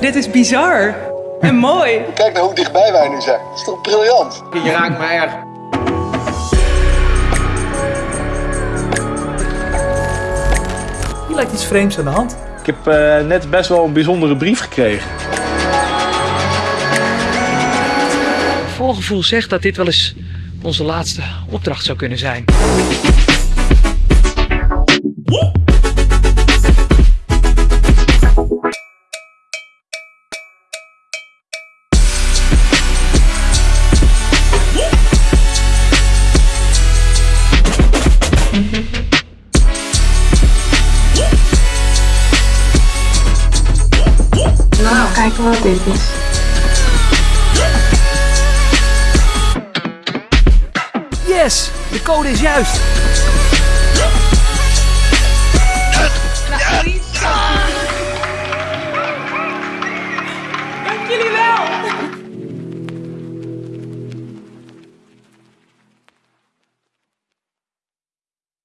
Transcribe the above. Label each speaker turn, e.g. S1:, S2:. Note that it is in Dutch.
S1: Dit is bizar. En mooi.
S2: Kijk nou hoe dichtbij wij nu zijn. Dat is toch briljant?
S3: Je raakt me erg.
S4: Hier lijkt iets vreemds aan de hand.
S5: Ik heb uh, net best wel een bijzondere brief gekregen.
S6: Volgevoel zegt dat dit wel eens onze laatste opdracht zou kunnen zijn.
S7: Kijken wat dit is.
S4: Yes! De code is juist!